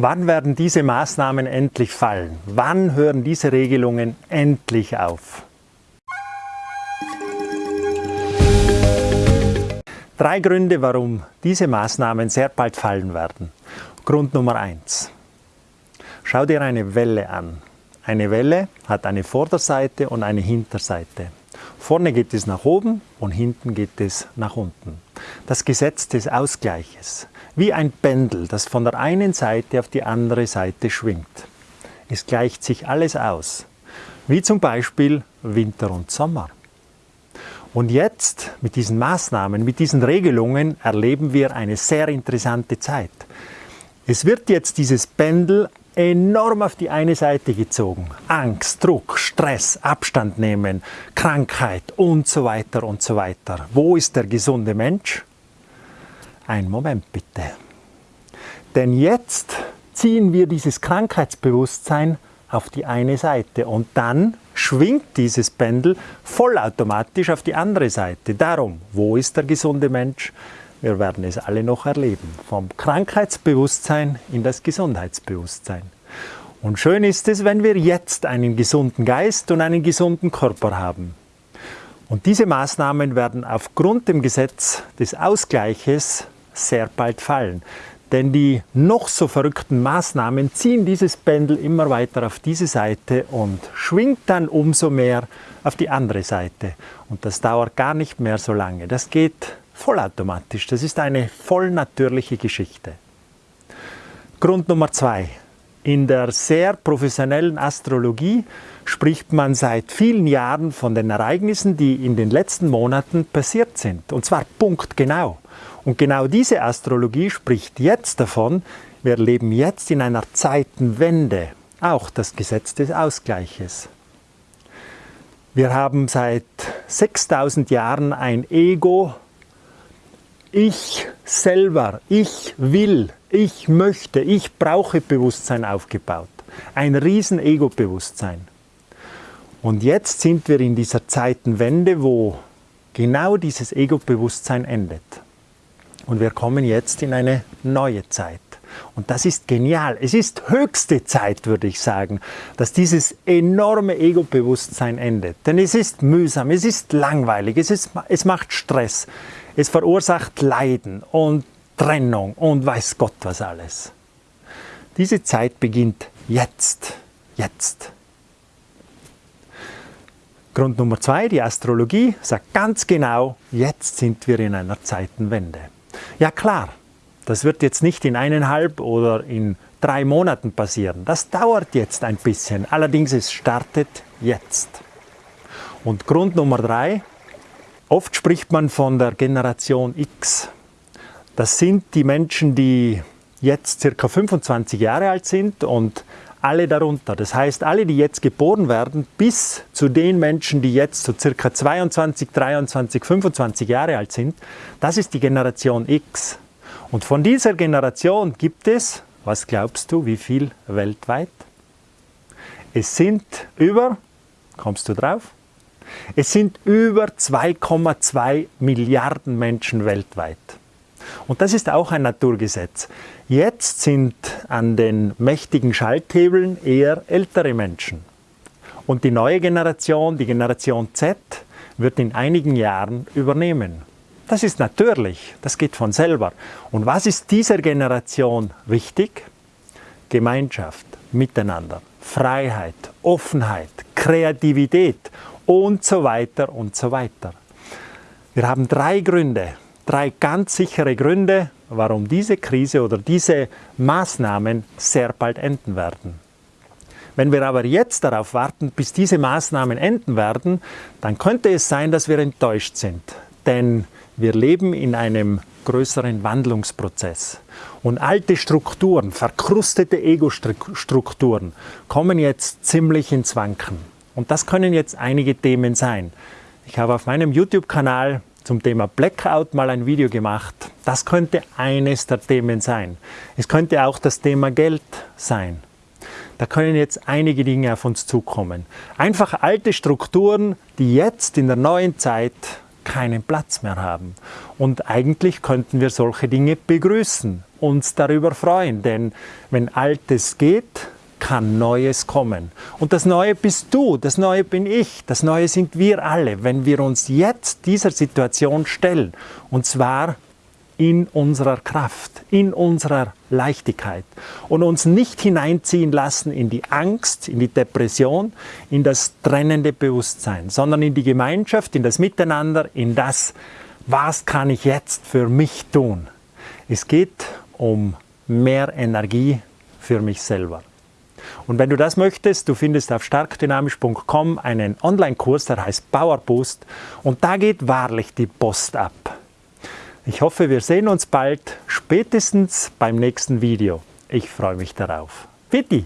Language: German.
Wann werden diese Maßnahmen endlich fallen? Wann hören diese Regelungen endlich auf? Drei Gründe, warum diese Maßnahmen sehr bald fallen werden. Grund Nummer eins: Schau dir eine Welle an. Eine Welle hat eine Vorderseite und eine Hinterseite. Vorne geht es nach oben und hinten geht es nach unten. Das Gesetz des Ausgleiches. Wie ein Pendel, das von der einen Seite auf die andere Seite schwingt. Es gleicht sich alles aus. Wie zum Beispiel Winter und Sommer. Und jetzt mit diesen Maßnahmen, mit diesen Regelungen erleben wir eine sehr interessante Zeit. Es wird jetzt dieses Pendel enorm auf die eine Seite gezogen. Angst, Druck, Stress, Abstand nehmen, Krankheit und so weiter und so weiter. Wo ist der gesunde Mensch? Ein Moment bitte. Denn jetzt ziehen wir dieses Krankheitsbewusstsein auf die eine Seite und dann schwingt dieses Pendel vollautomatisch auf die andere Seite. Darum, wo ist der gesunde Mensch? Wir werden es alle noch erleben. Vom Krankheitsbewusstsein in das Gesundheitsbewusstsein. Und schön ist es, wenn wir jetzt einen gesunden Geist und einen gesunden Körper haben. Und diese Maßnahmen werden aufgrund dem Gesetz des Ausgleiches sehr bald fallen. Denn die noch so verrückten Maßnahmen ziehen dieses Pendel immer weiter auf diese Seite und schwingt dann umso mehr auf die andere Seite. Und das dauert gar nicht mehr so lange. Das geht vollautomatisch. Das ist eine vollnatürliche Geschichte. Grund Nummer zwei. In der sehr professionellen Astrologie spricht man seit vielen Jahren von den Ereignissen, die in den letzten Monaten passiert sind. Und zwar punktgenau. Und genau diese Astrologie spricht jetzt davon, wir leben jetzt in einer Zeitenwende, auch das Gesetz des Ausgleiches. Wir haben seit 6000 Jahren ein Ego, ich selber, ich will, ich möchte, ich brauche Bewusstsein aufgebaut. Ein riesen Ego-Bewusstsein. Und jetzt sind wir in dieser Zeitenwende, wo genau dieses Ego-Bewusstsein endet. Und wir kommen jetzt in eine neue Zeit. Und das ist genial. Es ist höchste Zeit, würde ich sagen, dass dieses enorme Ego-Bewusstsein endet. Denn es ist mühsam, es ist langweilig, es, ist, es macht Stress, es verursacht Leiden und Trennung und weiß Gott was alles. Diese Zeit beginnt jetzt. Jetzt. Grund Nummer zwei, die Astrologie sagt ganz genau, jetzt sind wir in einer Zeitenwende. Ja klar, das wird jetzt nicht in eineinhalb oder in drei Monaten passieren. Das dauert jetzt ein bisschen. Allerdings es startet jetzt. Und Grund Nummer drei, oft spricht man von der Generation X. Das sind die Menschen, die jetzt circa 25 Jahre alt sind und alle darunter. Das heißt, alle, die jetzt geboren werden, bis zu den Menschen, die jetzt so circa 22, 23, 25 Jahre alt sind, das ist die Generation X. Und von dieser Generation gibt es, was glaubst du, wie viel weltweit? Es sind über, kommst du drauf? Es sind über 2,2 Milliarden Menschen weltweit. Und das ist auch ein Naturgesetz. Jetzt sind an den mächtigen Schalthebeln eher ältere Menschen. Und die neue Generation, die Generation Z, wird in einigen Jahren übernehmen. Das ist natürlich, das geht von selber. Und was ist dieser Generation wichtig? Gemeinschaft, Miteinander, Freiheit, Offenheit, Kreativität und so weiter und so weiter. Wir haben drei Gründe, drei ganz sichere Gründe, warum diese Krise oder diese Maßnahmen sehr bald enden werden. Wenn wir aber jetzt darauf warten, bis diese Maßnahmen enden werden, dann könnte es sein, dass wir enttäuscht sind. Denn wir leben in einem größeren Wandlungsprozess. Und alte Strukturen, verkrustete Ego-Strukturen kommen jetzt ziemlich ins Wanken. Und das können jetzt einige Themen sein. Ich habe auf meinem YouTube-Kanal zum Thema Blackout mal ein Video gemacht. Das könnte eines der Themen sein. Es könnte auch das Thema Geld sein. Da können jetzt einige Dinge auf uns zukommen. Einfach alte Strukturen, die jetzt in der neuen Zeit keinen Platz mehr haben. Und eigentlich könnten wir solche Dinge begrüßen. uns darüber freuen, denn wenn Altes geht, kann Neues kommen. Und das Neue bist du, das Neue bin ich, das Neue sind wir alle, wenn wir uns jetzt dieser Situation stellen. Und zwar in unserer Kraft, in unserer Leichtigkeit und uns nicht hineinziehen lassen in die Angst, in die Depression, in das trennende Bewusstsein, sondern in die Gemeinschaft, in das Miteinander, in das, was kann ich jetzt für mich tun. Es geht um mehr Energie für mich selber. Und wenn du das möchtest, du findest auf starkdynamisch.com einen Online-Kurs, der heißt Power Boost und da geht wahrlich die Post ab. Ich hoffe, wir sehen uns bald, spätestens beim nächsten Video. Ich freue mich darauf. Bitte!